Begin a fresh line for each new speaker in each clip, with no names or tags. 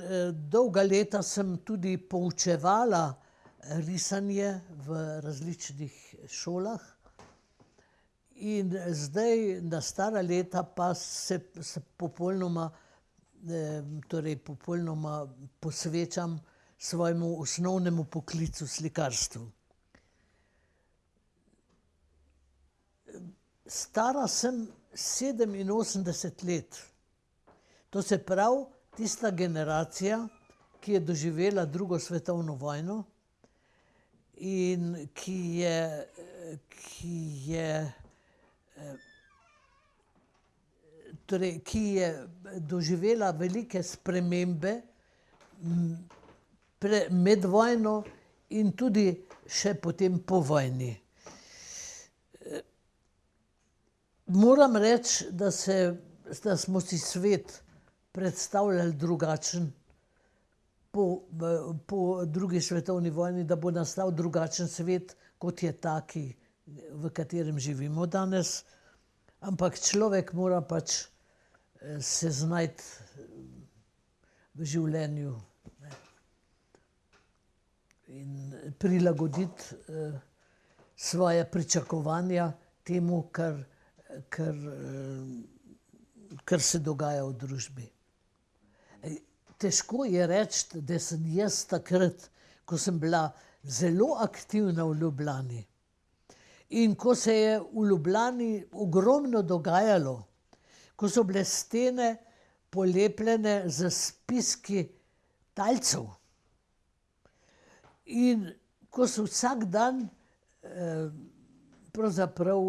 eh, dolga leta sem tudi poučevala risanje v različnih šolah. In zdaj, na stara leta, pa se, se popolnoma, torej popolnoma posvečam svojemu osnovnemu poklicu, slikarstvu. Stara sem sedeminosemdeset let. To se pravi, tista generacija, ki je doživela drugo svetovno vojno in ki je, ki je, torej, ki je doživela velike spremembe med vojno in tudi še potem po vojni. Moram reči, da se, da smo si svet predstavljali drugačen po, po drugi svetovni vojni, da bo nastal drugačen svet, kot je ta, ki, v katerem živimo danes. Ampak človek mora pač se znajti v življenju, ne. In prilagoditi svoja pričakovanja temu, kar, kar, kar se dogaja v družbi. Težko je reči, da sem jaz takrat, ko sem bila zelo aktivna v Ljubljani, in ko se je v Ljubljani ogromno dogajalo, ko so bile stene polepljene s spiski talcev, in ko si vsak dan pravzaprav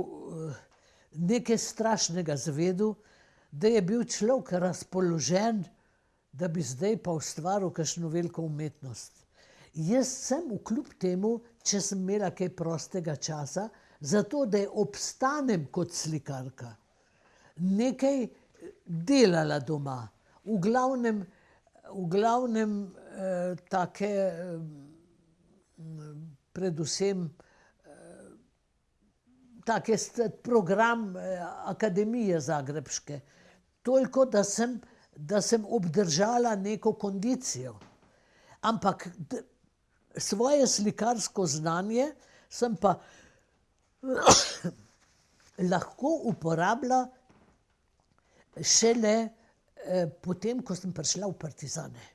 nekaj strašnega izvedel, da je bil človek razpoložen, da bi zdaj pa ustvaril kakšno veliko umetnost. Jaz sem kljub temu, če sem imela kaj prostega časa, zato da obstanem kot slikarka, nekaj delala doma. V glavnem, v glavnem take predvsem take program Akademije zagrebške. Toliko, da sem, da sem obdržala neko kondicijo. Ampak svoje slikarsko znanje sem pa lahko uporabila šele potem, ko sem prišla v partizane.